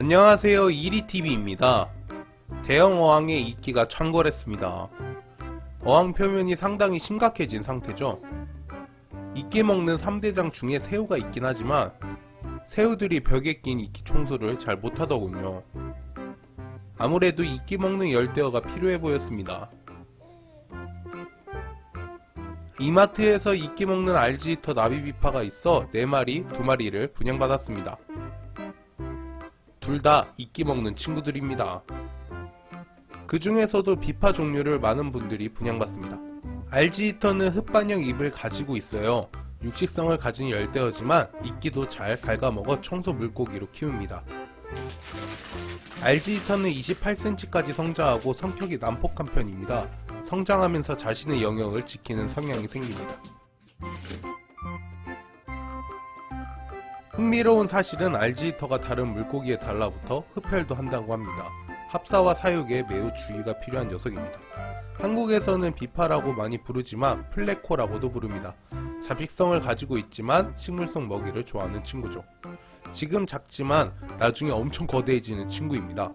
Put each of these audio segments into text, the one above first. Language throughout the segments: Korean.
안녕하세요 이리TV입니다. 대형 어항의 이끼가 창궐했습니다. 어항 표면이 상당히 심각해진 상태죠. 이끼 먹는 3대장 중에 새우가 있긴 하지만 새우들이 벽에 낀 이끼 청소를 잘 못하더군요. 아무래도 이끼 먹는 열대어가 필요해 보였습니다. 이마트에서 이끼 먹는 알지히터 나비비파가 있어 4마리, 2마리를 분양받았습니다. 둘 다 이끼 먹는 친구들입니다. 그 중에서도 비파 종류를 많은 분들이 분양받습니다. 알지히터는 흙반영 잎을 가지고 있어요. 육식성을 가진 열대어지만 이끼도 잘 갉아먹어 청소 물고기로 키웁니다. 알지히터는 28cm까지 성장하고 성격이 난폭한 편입니다. 성장하면서 자신의 영역을 지키는 성향이 생깁니다. 흥미로운 사실은 알지히터가 다른 물고기에 달라붙어 흡혈도 한다고 합니다. 합사와 사육에 매우 주의가 필요한 녀석입니다. 한국에서는 비파라고 많이 부르지만 플레코라고도 부릅니다. 잡식성을 가지고 있지만 식물성 먹이를 좋아하는 친구죠. 지금 작지만 나중에 엄청 거대해지는 친구입니다.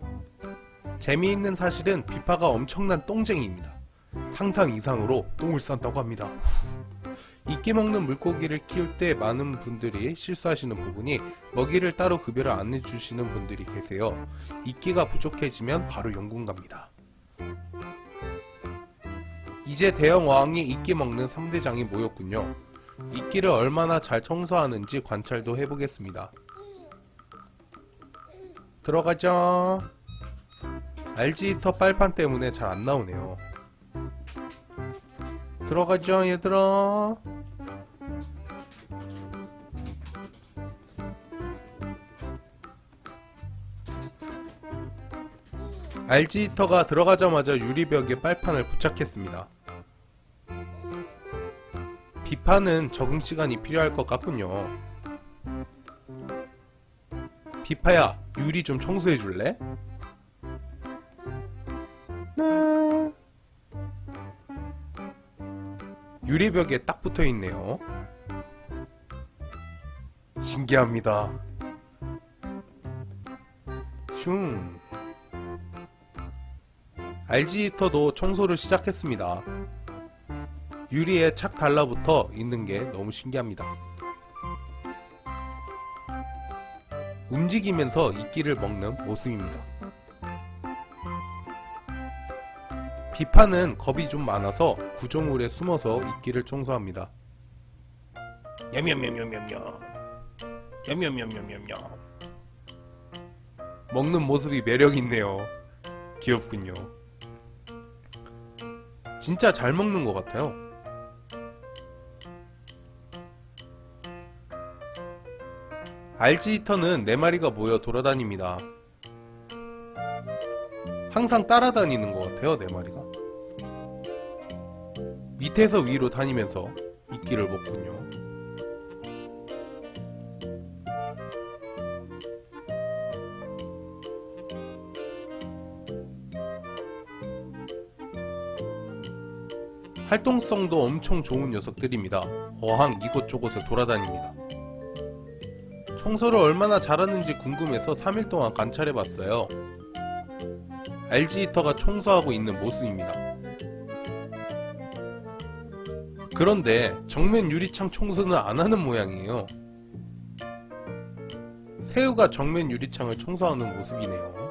재미있는 사실은 비파가 엄청난 똥쟁이입니다. 상상 이상으로 똥을 싼다고 합니다. 이끼 먹는 물고기를 키울 때 많은 분들이 실수하시는 부분이 먹이를 따로 급여를 안 해주시는 분들이 계세요. 이끼가 부족해지면 바로 연군 갑니다. 이제 대형 어항이 이끼 먹는 3대장이 모였군요. 이끼를 얼마나 잘 청소하는지 관찰도 해보겠습니다. 들어가자. 알지히터 빨판 때문에 잘 안 나오네요. 들어가자 얘들아. 알지히터가 들어가자마자 유리벽에 빨판을 부착했습니다. 비파는 적응 시간이 필요할 것 같군요. 비파야, 유리 좀 청소해 줄래? 네. 유리벽에 딱 붙어 있네요. 신기합니다. 슝. 알지히터도 청소를 시작했습니다. 유리에 착 달라붙어 있는 게 너무 신기합니다. 움직이면서 이끼를 먹는 모습입니다. 비파는 겁이 좀 많아서 구조물에 숨어서 이끼를 청소합니다. 먹는 모습이 매력있네요. 귀엽군요. 진짜 잘 먹는 것 같아요. 알지 히터는 4마리가 모여 돌아다닙니다. 항상 따라다니는 것 같아요, 4마리가. 밑에서 위로 다니면서 이끼를 먹군요. 활동성도 엄청 좋은 녀석들입니다. 어항 이곳저곳을 돌아다닙니다. 청소를 얼마나 잘하는지 궁금해서 3일 동안 관찰해봤어요. 알지히터가 청소하고 있는 모습입니다. 그런데 정면 유리창 청소는 안하는 모양이에요. 새우가 정면 유리창을 청소하는 모습이네요.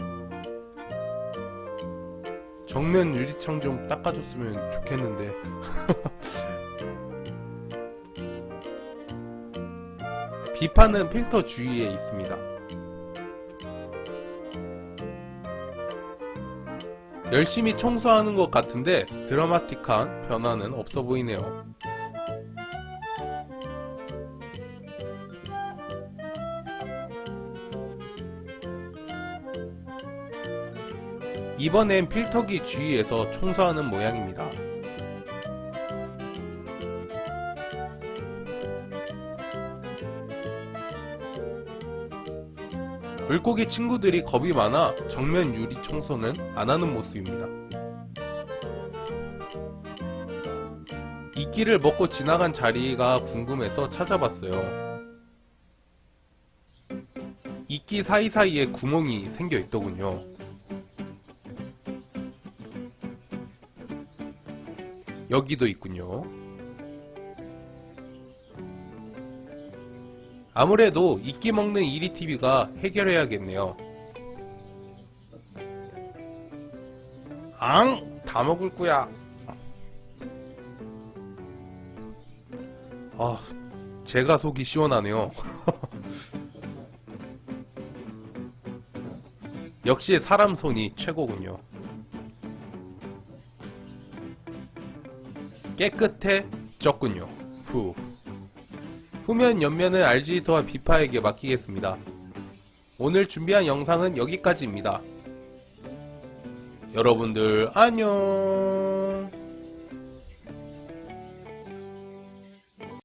정면 유리창 좀 닦아줬으면 좋겠는데 비파는 필터 주위에 있습니다. 열심히 청소하는 것 같은데 드라마틱한 변화는 없어 보이네요. 이번엔 필터기 주위에서 청소하는 모양입니다. 물고기 친구들이 겁이 많아 정면 유리 청소는 안하는 모습입니다. 이끼를 먹고 지나간 자리가 궁금해서 찾아봤어요. 이끼 사이사이에 구멍이 생겨 있더군요. 여기도 있군요. 아무래도 이끼 먹는 이리TV가 해결해야겠네요. 앙! 다 먹을 거야. 아, 제가 속이 시원하네요. 역시 사람 손이 최고군요. 깨끗해졌군요. 후. 후면 옆면은 RG히터와 비파에게 맡기겠습니다. 오늘 준비한 영상은 여기까지입니다. 여러분들 안녕